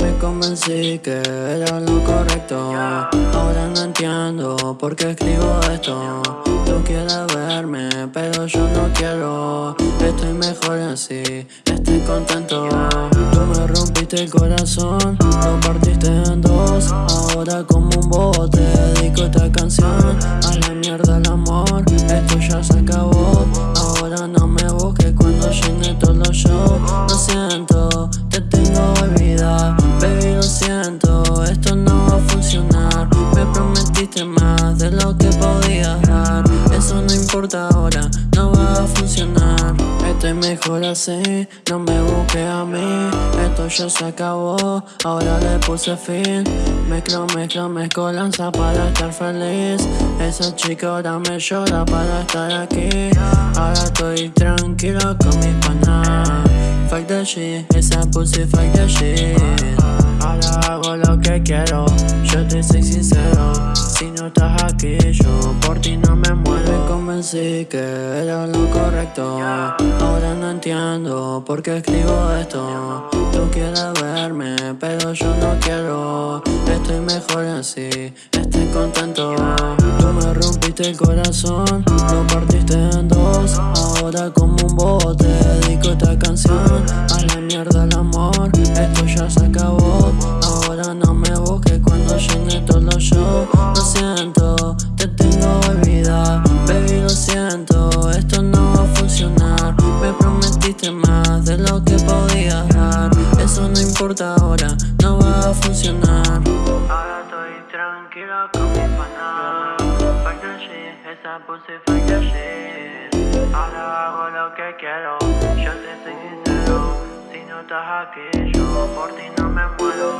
Me convencí que era lo correcto. Ahora no entiendo por qué escribo esto. Tú quieres verme, pero yo no quiero. Estoy mejor así, estoy contento. Tú me rompiste el corazón, lo partiste en dos. Ahora como un bobo te dedico esta canción a. prometiste más de lo que podías dar. Eso no importa ahora, no va a funcionar. Estoy mejor así, no me busques a mí. Esto ya se acabó, ahora le puse fin. Mezclo, mezclo, mezclo lanza para estar feliz. Esa chica ahora me llora para estar aquí. Ahora estoy tranquilo con mis panas Fuck the shit, esa pussy fuck the shit. Ahora hago lo que quiero, yo te soy sincero estás aquí, yo por ti no me muero. Me convencí que era lo correcto. Ahora no entiendo por qué escribo esto. Tú quieres verme, pero yo no quiero. Estoy mejor así, estoy contento. Tú me rompiste el corazón, lo partiste en dos. Ahora como un bote dedico esta canción. A la mierda el amor, esto ya se acabó Me prometiste más de lo que podías dar. Eso no importa ahora, no va a funcionar. Ahora estoy tranquilo con mis panas Fuck esa pussy fuck Ahora hago lo que quiero, yo te soy sincero Si no estás aquí, yo por ti no me muero